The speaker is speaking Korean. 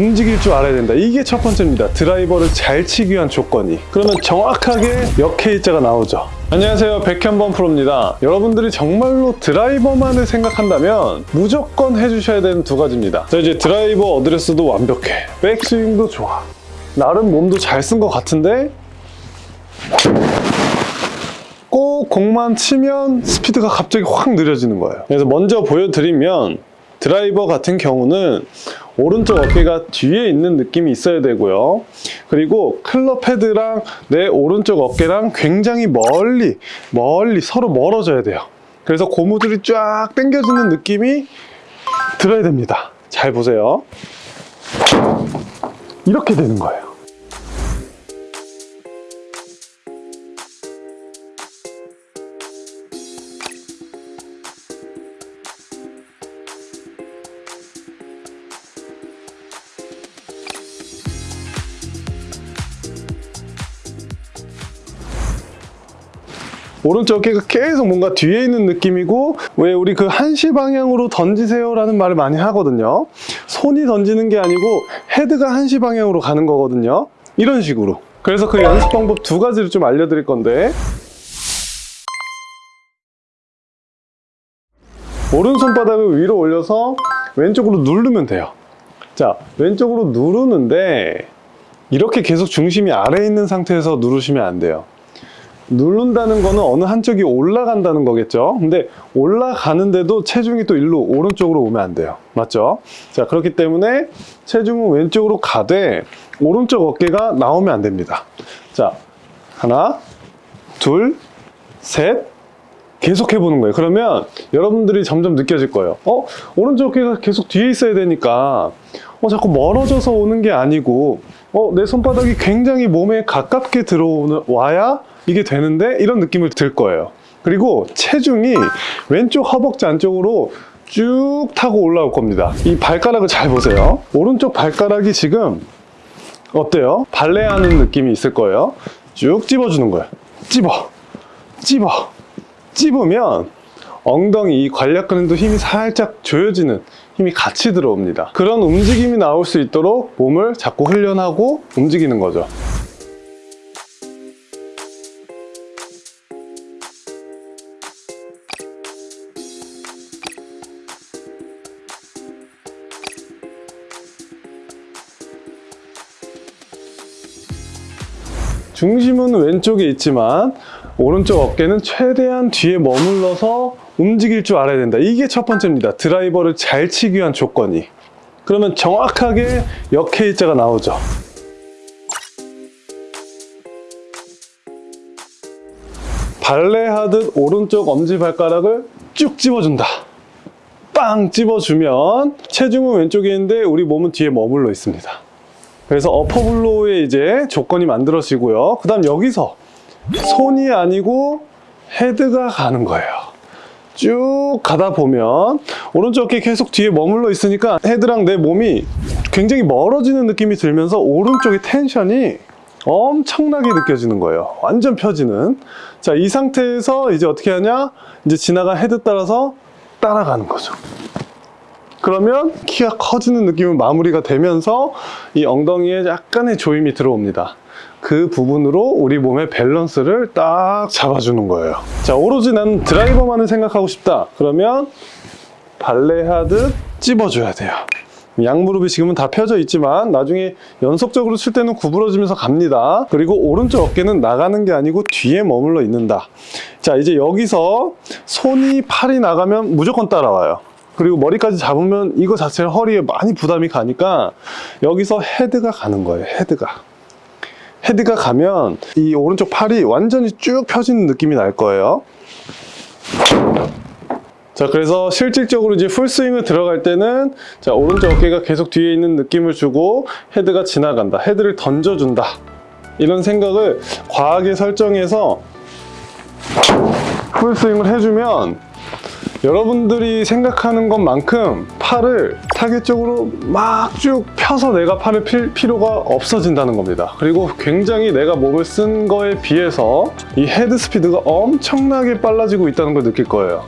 움직일 줄 알아야 된다. 이게 첫 번째입니다. 드라이버를 잘 치기 위한 조건이. 그러면 정확하게 역H자가 나오죠. 안녕하세요. 백현범 프로입니다. 여러분들이 정말로 드라이버만을 생각한다면 무조건 해주셔야 되는 두 가지입니다. 자, 이제 드라이버 어드레스도 완벽해. 백스윙도 좋아. 나름 몸도 잘 쓴 것 같은데 꼭 공만 치면 스피드가 갑자기 확 느려지는 거예요. 그래서 먼저 보여드리면 드라이버 같은 경우는 오른쪽 어깨가 뒤에 있는 느낌이 있어야 되고요. 그리고 클럽 헤드랑 내 오른쪽 어깨랑 굉장히 멀리, 멀리 서로 멀어져야 돼요. 그래서 고무줄이 쫙 당겨지는 느낌이 들어야 됩니다. 잘 보세요. 이렇게 되는 거예요. 오른쪽 어깨가 계속 뭔가 뒤에 있는 느낌이고 왜 우리 그 한시 방향으로 던지세요 라는 말을 많이 하거든요. 손이 던지는 게 아니고 헤드가 한시 방향으로 가는 거거든요. 이런 식으로. 그래서 그 연습 방법 두 가지를 좀 알려드릴 건데. 오른손바닥을 위로 올려서 왼쪽으로 누르면 돼요. 자 왼쪽으로 누르는데 이렇게 계속 중심이 아래에 있는 상태에서 누르시면 안 돼요 누른다는 거는 어느 한쪽이 올라간다는 거겠죠? 근데 올라가는데도 체중이 또 일로 오른쪽으로 오면 안 돼요. 맞죠? 자 그렇기 때문에 체중은 왼쪽으로 가되 오른쪽 어깨가 나오면 안 됩니다. 자 하나 둘셋. 계속 해보는 거예요. 그러면 여러분들이 점점 느껴질 거예요. 어? 오른쪽 어깨가 계속 뒤에 있어야 되니까 어, 자꾸 멀어져서 오는 게 아니고 어, 내 손바닥이 굉장히 몸에 가깝게 들어와야 이게 되는데 이런 느낌을 들 거예요. 그리고 체중이 왼쪽 허벅지 안쪽으로 쭉 타고 올라올 겁니다. 이 발가락을 잘 보세요. 오른쪽 발가락이 지금 어때요? 발레하는 느낌이 있을 거예요. 쭉 찝어주는 거예요. 찝어. 찝어. 찝으면 엉덩이 이 관략근도 힘이 살짝 조여지는 힘이 같이 들어옵니다. 그런 움직임이 나올 수 있도록 몸을 자꾸 훈련하고 움직이는 거죠 중심은 왼쪽에 있지만 오른쪽 어깨는 최대한 뒤에 머물러서 움직일 줄 알아야 된다. 이게 첫 번째입니다. 드라이버를 잘 치기 위한 조건이. 그러면 정확하게 역H자가 나오죠. 발레하듯 오른쪽 엄지발가락을 쭉 찝어준다. 빵 찝어주면 체중은 왼쪽에 있는데 우리 몸은 뒤에 머물러 있습니다. 그래서 어퍼블로우의 이제 조건이 만들어지고요. 그 다음 여기서 손이 아니고 헤드가 가는 거예요. 쭉 가다 보면 오른쪽 어깨 계속 뒤에 머물러 있으니까 헤드랑 내 몸이 굉장히 멀어지는 느낌이 들면서 오른쪽의 텐션이 엄청나게 느껴지는 거예요. 완전 펴지는. 자, 이 상태에서 이제 어떻게 하냐? 이제 지나간 헤드 따라서 따라가는 거죠. 그러면 키가 커지는 느낌은 마무리가 되면서 이 엉덩이에 약간의 조임이 들어옵니다. 그 부분으로 우리 몸의 밸런스를 딱 잡아주는 거예요. 자, 오로지 난 드라이버만을 생각하고 싶다. 그러면 발레하듯 찝어줘야 돼요. 양무릎이 지금은 다 펴져 있지만 나중에 연속적으로 칠 때는 구부러지면서 갑니다. 그리고 오른쪽 어깨는 나가는 게 아니고 뒤에 머물러 있는다. 자, 이제 여기서 손이 팔이 나가면 무조건 따라와요. 그리고 머리까지 잡으면 이거 자체는 허리에 많이 부담이 가니까 여기서 헤드가 가는 거예요 헤드가. 헤드가 가면 이 오른쪽 팔이 완전히 쭉 펴지는 느낌이 날 거예요. 자 그래서 실질적으로 이제 풀스윙을 들어갈 때는 자 오른쪽 어깨가 계속 뒤에 있는 느낌을 주고 헤드가 지나간다 헤드를 던져준다. 이런 생각을 과하게 설정해서 풀스윙을 해주면 여러분들이 생각하는 것만큼 팔을 타겟 쪽으로 막 쭉 펴서 내가 팔을 필 필요가 없어진다는 겁니다. 그리고 굉장히 내가 몸을 쓴 거에 비해서 이 헤드 스피드가 엄청나게 빨라지고 있다는 걸 느낄 거예요.